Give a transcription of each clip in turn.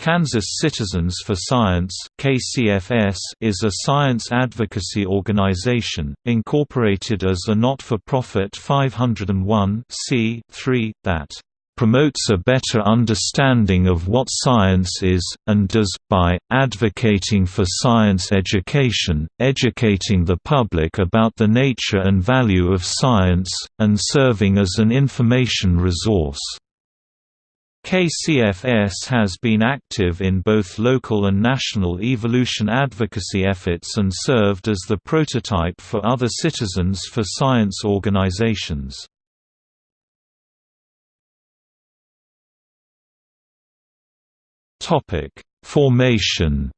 Kansas Citizens for Science (KCFS) is a science advocacy organization incorporated as a not-for-profit 501 that promotes a better understanding of what science is, and does, by, advocating for science education, educating the public about the nature and value of science, and serving as an information resource. KCFS has been active in both local and national evolution advocacy efforts and served as the prototype for other Citizens for Science organizations. Formation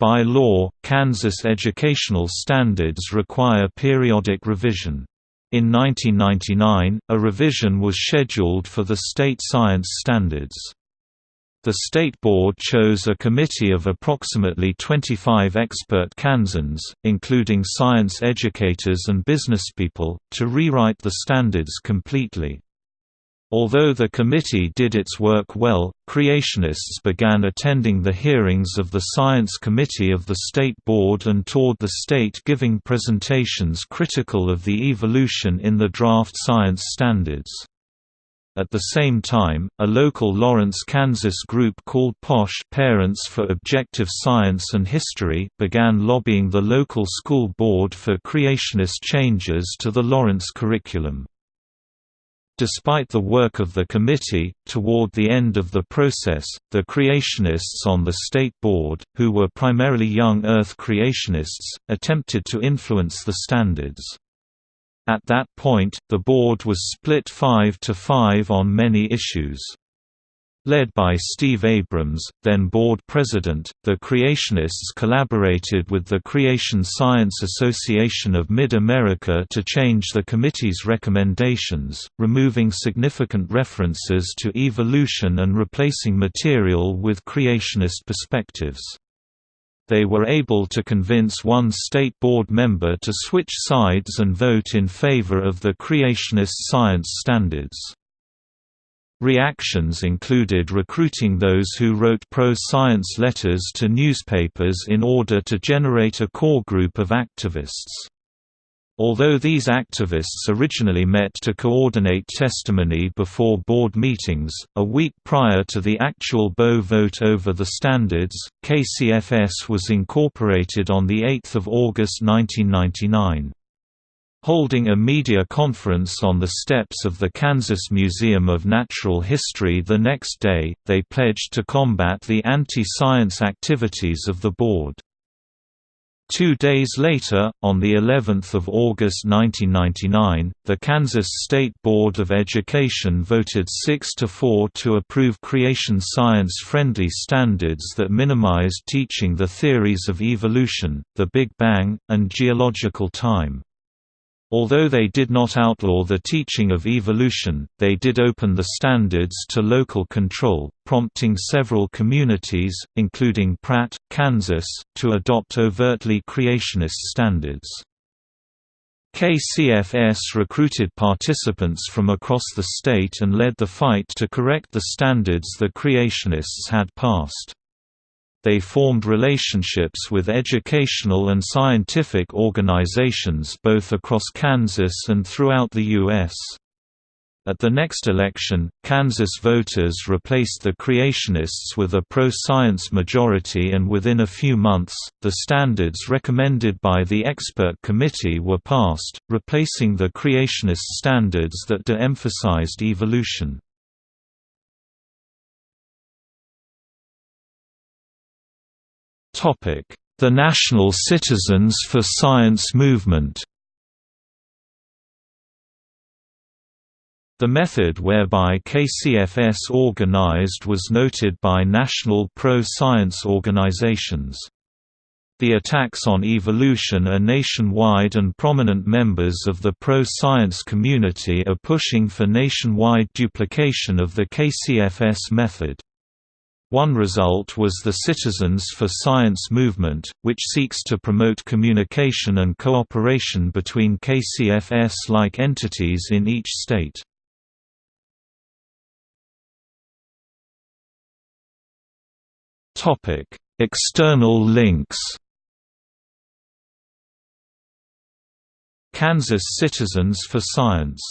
By law, Kansas educational standards require periodic revision. In 1999, a revision was scheduled for the state science standards. The State Board chose a committee of approximately 25 expert Kansans, including science educators and businesspeople, to rewrite the standards completely. Although the committee did its work well, creationists began attending the hearings of the Science Committee of the State Board and toured the state giving presentations critical of the evolution in the draft science standards. At the same time, a local Lawrence, Kansas group called POSH Parents for Objective Science and History began lobbying the local school board for creationist changes to the Lawrence curriculum. Despite the work of the committee, toward the end of the process, the creationists on the State Board, who were primarily young Earth creationists, attempted to influence the standards. At that point, the board was split 5 to 5 on many issues. Led by Steve Abrams, then board president, the creationists collaborated with the Creation Science Association of Mid-America to change the committee's recommendations, removing significant references to evolution and replacing material with creationist perspectives. They were able to convince one state board member to switch sides and vote in favor of the creationist science standards. Reactions included recruiting those who wrote pro-science letters to newspapers in order to generate a core group of activists. Although these activists originally met to coordinate testimony before board meetings, a week prior to the actual Boe vote over the standards, KCFS was incorporated on 8 August 1999. Holding a media conference on the steps of the Kansas Museum of Natural History the next day, they pledged to combat the anti-science activities of the board. Two days later, on the 11th of August 1999, the Kansas State Board of Education voted 6 to 4 to approve creation science-friendly standards that minimized teaching the theories of evolution, the Big Bang, and geological time. Although they did not outlaw the teaching of evolution, they did open the standards to local control, prompting several communities, including Pratt, Kansas, to adopt overtly creationist standards. KCFS recruited participants from across the state and led the fight to correct the standards the creationists had passed they formed relationships with educational and scientific organizations both across Kansas and throughout the U.S. At the next election, Kansas voters replaced the creationists with a pro-science majority and within a few months, the standards recommended by the expert committee were passed, replacing the creationist standards that de-emphasized evolution. The National Citizens for Science movement The method whereby KCFS organized was noted by national pro-science organizations. The attacks on evolution are nationwide and prominent members of the pro-science community are pushing for nationwide duplication of the KCFS method. One result was the Citizens for Science movement, which seeks to promote communication and cooperation between KCFS-like entities in each state. External links Kansas Citizens for Science